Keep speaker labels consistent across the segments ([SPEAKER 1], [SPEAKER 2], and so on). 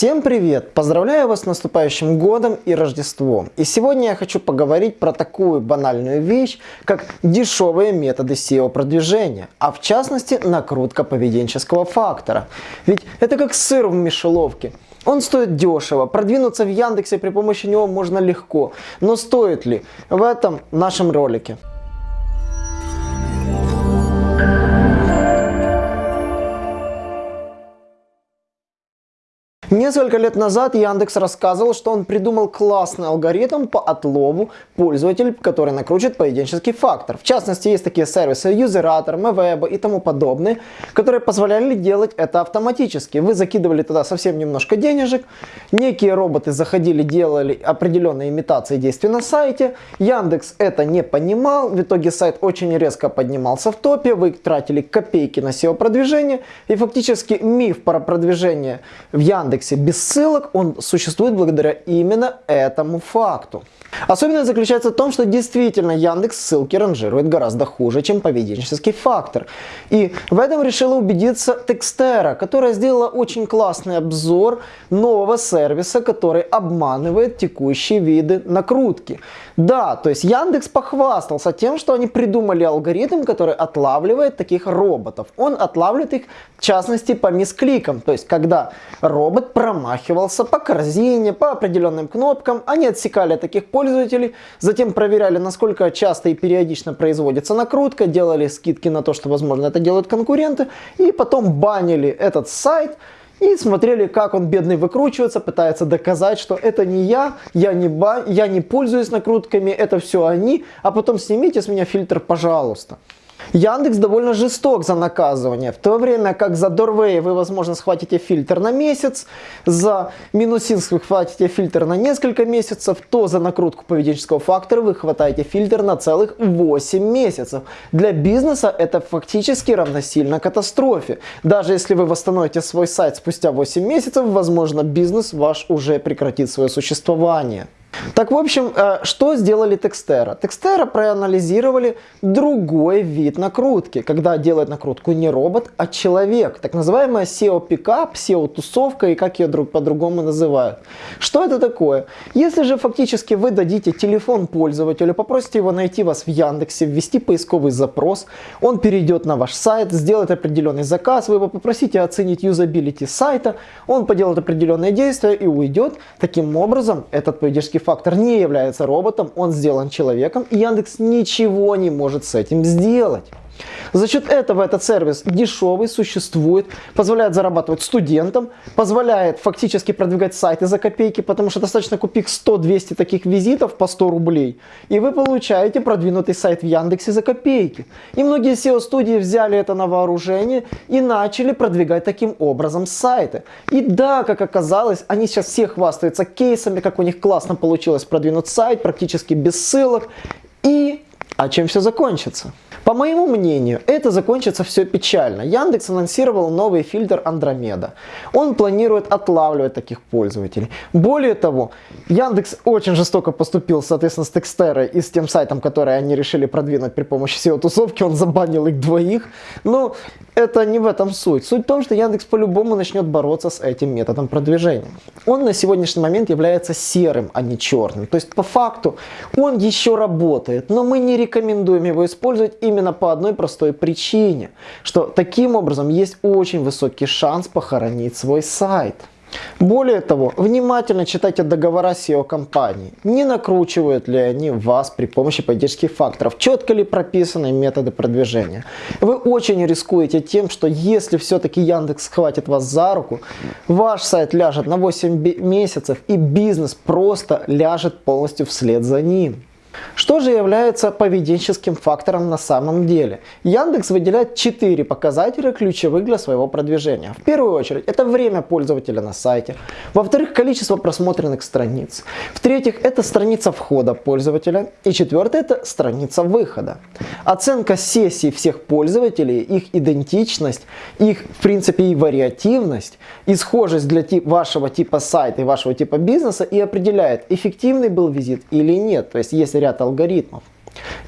[SPEAKER 1] Всем привет! Поздравляю вас с наступающим годом и Рождеством. И сегодня я хочу поговорить про такую банальную вещь, как дешевые методы SEO продвижения, а в частности накрутка поведенческого фактора. Ведь это как сыр в мишеловке. Он стоит дешево, продвинуться в Яндексе при помощи него можно легко. Но стоит ли? В этом нашем ролике. Несколько лет назад Яндекс рассказывал, что он придумал классный алгоритм по отлову пользователей, который накручивает поведенческий фактор. В частности, есть такие сервисы Userator, MWeb и тому подобные, которые позволяли делать это автоматически. Вы закидывали туда совсем немножко денежек, некие роботы заходили, делали определенные имитации действий на сайте. Яндекс это не понимал, в итоге сайт очень резко поднимался в топе, вы тратили копейки на SEO-продвижение и фактически миф про продвижение в Яндекс Яндексе без ссылок, он существует благодаря именно этому факту. Особенность заключается в том, что действительно Яндекс ссылки ранжирует гораздо хуже, чем поведенческий фактор. И в этом решила убедиться Текстера, которая сделала очень классный обзор нового сервиса, который обманывает текущие виды накрутки. Да, то есть Яндекс похвастался тем, что они придумали алгоритм, который отлавливает таких роботов. Он отлавливает их, в частности, по мискликам. То есть, когда робот промахивался по корзине, по определенным кнопкам, они отсекали таких пользователей, затем проверяли, насколько часто и периодично производится накрутка, делали скидки на то, что, возможно, это делают конкуренты, и потом банили этот сайт, и смотрели, как он бедный выкручивается, пытается доказать, что это не я, я не, ба, я не пользуюсь накрутками, это все они, а потом снимите с меня фильтр, пожалуйста. Яндекс довольно жесток за наказывание, в то время как за Doorway вы, возможно, схватите фильтр на месяц, за Минусинск вы хватите фильтр на несколько месяцев, то за накрутку поведенческого фактора вы хватаете фильтр на целых 8 месяцев. Для бизнеса это фактически равносильно катастрофе. Даже если вы восстановите свой сайт спустя 8 месяцев, возможно, бизнес ваш уже прекратит свое существование. Так, в общем, э, что сделали Текстера? Текстера проанализировали другой вид накрутки, когда делает накрутку не робот, а человек. Так называемая SEO-пикап, SEO-тусовка и как ее друг по-другому называют. Что это такое? Если же фактически вы дадите телефон пользователю, попросите его найти вас в Яндексе, ввести поисковый запрос, он перейдет на ваш сайт, сделает определенный заказ, вы его попросите оценить юзабилити сайта, он поделает определенные действия и уйдет. Таким образом, этот поведенческий фактор не является роботом, он сделан человеком, и Яндекс ничего не может с этим сделать. За счет этого этот сервис дешевый, существует, позволяет зарабатывать студентам, позволяет фактически продвигать сайты за копейки, потому что достаточно купить 100-200 таких визитов по 100 рублей, и вы получаете продвинутый сайт в Яндексе за копейки. И многие SEO-студии взяли это на вооружение и начали продвигать таким образом сайты. И да, как оказалось, они сейчас все хвастаются кейсами, как у них классно получилось продвинуть сайт, практически без ссылок. И а чем все закончится? По моему мнению, это закончится все печально. Яндекс анонсировал новый фильтр Андромеда. Он планирует отлавливать таких пользователей. Более того, Яндекс очень жестоко поступил, соответственно, с Текстерой и с тем сайтом, который они решили продвинуть при помощи SEO-тусовки. Он забанил их двоих. Но это не в этом суть. Суть в том, что Яндекс по-любому начнет бороться с этим методом продвижения. Он на сегодняшний момент является серым, а не черным. То есть, по факту, он еще работает, но мы не рекомендуем его использовать именно по одной простой причине, что таким образом есть очень высокий шанс похоронить свой сайт. Более того, внимательно читайте договора SEO-компании. Не накручивают ли они вас при помощи поддержки факторов? Четко ли прописаны методы продвижения? Вы очень рискуете тем, что если все-таки Яндекс схватит вас за руку, ваш сайт ляжет на 8 месяцев и бизнес просто ляжет полностью вслед за ним. Что же является поведенческим фактором на самом деле? Яндекс выделяет 4 показателя ключевых для своего продвижения. В первую очередь, это время пользователя на сайте. Во-вторых, количество просмотренных страниц. В-третьих, это страница входа пользователя. И четвертое, это страница выхода. Оценка сессий всех пользователей, их идентичность, их, в принципе, и вариативность, и схожесть для тип, вашего типа сайта и вашего типа бизнеса и определяет, эффективный был визит или нет. То есть, если ряд алгоритмов.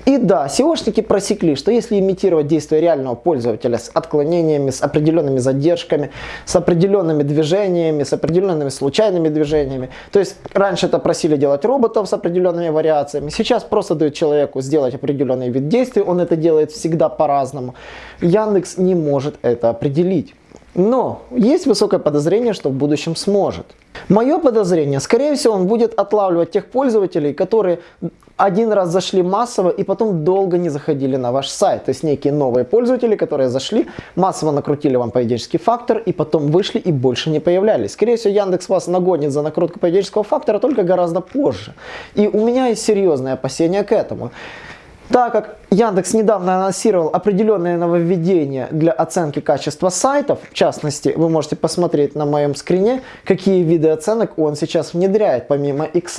[SPEAKER 1] И да, SEOшники просекли, что если имитировать действия реального пользователя с отклонениями, с определенными задержками, с определенными движениями, с определенными случайными движениями, то есть раньше это просили делать роботов с определенными вариациями, сейчас просто дают человеку сделать определенный вид действий, он это делает всегда по-разному. Яндекс не может это определить. Но есть высокое подозрение, что в будущем сможет. Мое подозрение, скорее всего, он будет отлавливать тех пользователей, которые один раз зашли массово и потом долго не заходили на ваш сайт. То есть некие новые пользователи, которые зашли, массово накрутили вам поведенческий фактор и потом вышли и больше не появлялись. Скорее всего, Яндекс вас нагонит за накрутку поведенческого фактора только гораздо позже. И у меня есть серьезные опасения к этому. Так как Яндекс недавно анонсировал определенные нововведения для оценки качества сайтов, в частности, вы можете посмотреть на моем скрине, какие виды оценок он сейчас внедряет помимо X.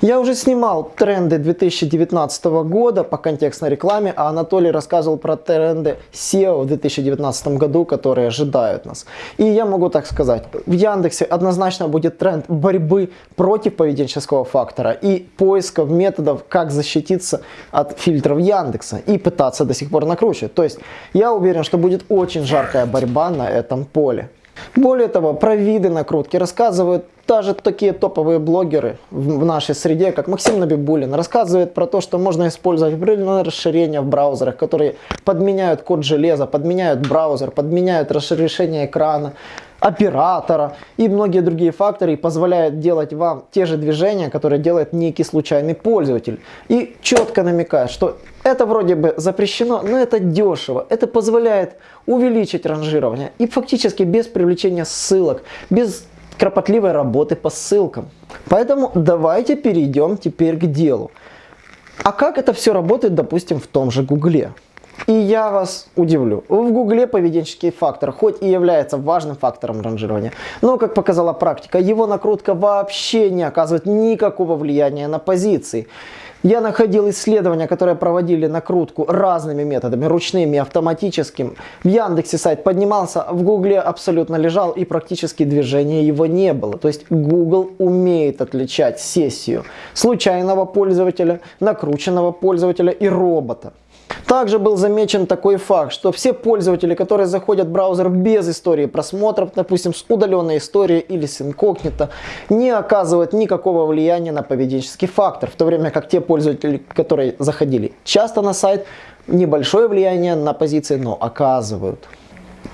[SPEAKER 1] Я уже снимал тренды 2019 года по контекстной рекламе, а Анатолий рассказывал про тренды SEO в 2019 году, которые ожидают нас. И я могу так сказать, в Яндексе однозначно будет тренд борьбы против поведенческого фактора и поисков методов, как защититься от фильтров Яндекса и пытаться до сих пор накручивать. То есть я уверен, что будет очень жаркая борьба на этом поле. Более того, про виды накрутки рассказывают даже такие топовые блогеры в нашей среде, как Максим Набибулин, рассказывает про то, что можно использовать определенные расширения в браузерах, которые подменяют код железа, подменяют браузер, подменяют разрешение экрана, оператора и многие другие факторы и позволяют делать вам те же движения, которые делает некий случайный пользователь. И четко намекает, что это вроде бы запрещено, но это дешево. Это позволяет увеличить ранжирование и фактически без привлечения ссылок, без кропотливой работы по ссылкам. Поэтому давайте перейдем теперь к делу. А как это все работает, допустим, в том же Гугле? И я вас удивлю. В Гугле поведенческий фактор хоть и является важным фактором ранжирования, но, как показала практика, его накрутка вообще не оказывает никакого влияния на позиции. Я находил исследования, которые проводили накрутку разными методами, ручными, автоматическим. В Яндексе сайт поднимался, в Гугле абсолютно лежал и практически движения его не было. То есть Google умеет отличать сессию случайного пользователя, накрученного пользователя и робота. Также был замечен такой факт, что все пользователи, которые заходят в браузер без истории просмотров, допустим, с удаленной историей или с инкогнито, не оказывают никакого влияния на поведенческий фактор, в то время как те пользователи, которые заходили часто на сайт, небольшое влияние на позиции, но оказывают.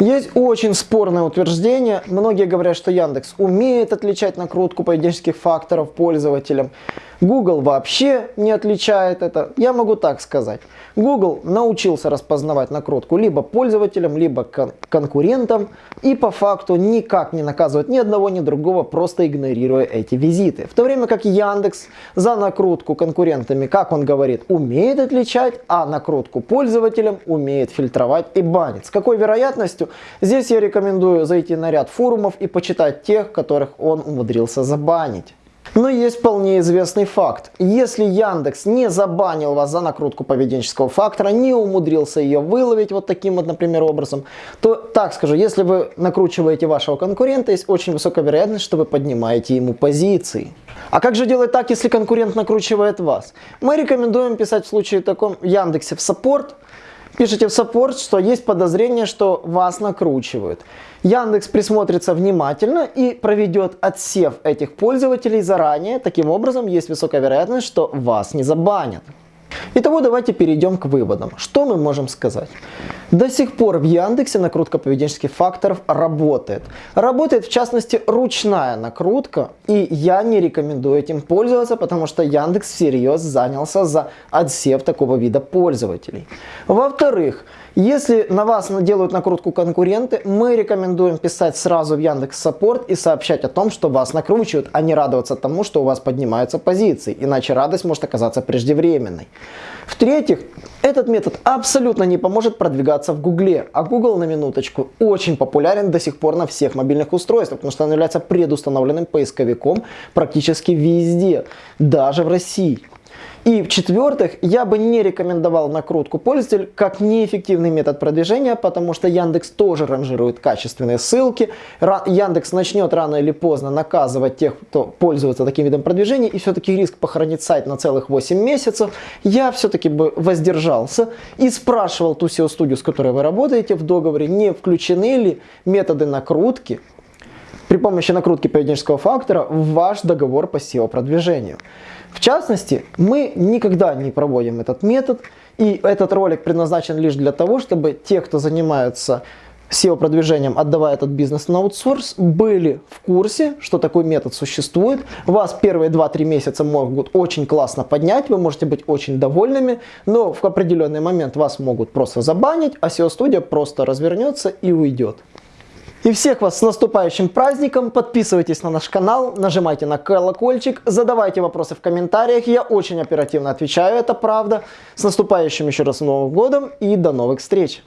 [SPEAKER 1] Есть очень спорное утверждение. Многие говорят, что Яндекс умеет отличать накрутку поведенческих факторов пользователям. Google вообще не отличает это. Я могу так сказать. Google научился распознавать накрутку либо пользователям, либо кон конкурентам и по факту никак не наказывает ни одного, ни другого, просто игнорируя эти визиты. В то время как Яндекс за накрутку конкурентами, как он говорит, умеет отличать, а накрутку пользователям умеет фильтровать и банить. С какой вероятностью? Здесь я рекомендую зайти на ряд форумов и почитать тех, которых он умудрился забанить. Но есть вполне известный факт. Если Яндекс не забанил вас за накрутку поведенческого фактора, не умудрился ее выловить вот таким вот, например, образом, то так скажу, если вы накручиваете вашего конкурента, есть очень высокая вероятность, что вы поднимаете ему позиции. А как же делать так, если конкурент накручивает вас? Мы рекомендуем писать в случае таком Яндексе в support, пишите в support, что есть подозрение, что вас накручивают. Яндекс присмотрится внимательно и проведет отсев этих пользователей заранее. Таким образом, есть высокая вероятность, что вас не забанят. Итого давайте перейдем к выводам. Что мы можем сказать? До сих пор в Яндексе накрутка поведенческих факторов работает. Работает в частности ручная накрутка, и я не рекомендую этим пользоваться, потому что Яндекс всерьез занялся за отсев такого вида пользователей. Во-вторых, если на вас делают накрутку конкуренты, мы рекомендуем писать сразу в Яндекс Саппорт и сообщать о том, что вас накручивают, а не радоваться тому, что у вас поднимаются позиции, иначе радость может оказаться преждевременной. В-третьих, этот метод абсолютно не поможет продвигаться в Гугле, а Google на минуточку очень популярен до сих пор на всех мобильных устройствах, потому что он является предустановленным поисковиком практически везде, даже в России. И в-четвертых, я бы не рекомендовал накрутку пользователь как неэффективный метод продвижения, потому что Яндекс тоже ранжирует качественные ссылки. Яндекс начнет рано или поздно наказывать тех, кто пользуется таким видом продвижения, и все-таки риск похоронить сайт на целых 8 месяцев. Я все-таки бы воздержался и спрашивал ту SEO-студию, с которой вы работаете в договоре, не включены ли методы накрутки при помощи накрутки поведенческого фактора в ваш договор по SEO-продвижению. В частности, мы никогда не проводим этот метод, и этот ролик предназначен лишь для того, чтобы те, кто занимается SEO-продвижением, отдавая этот бизнес на аутсорс, были в курсе, что такой метод существует. Вас первые 2-3 месяца могут очень классно поднять, вы можете быть очень довольными, но в определенный момент вас могут просто забанить, а SEO-студия просто развернется и уйдет. И всех вас с наступающим праздником. Подписывайтесь на наш канал, нажимайте на колокольчик, задавайте вопросы в комментариях. Я очень оперативно отвечаю, это правда. С наступающим еще раз Новым годом и до новых встреч!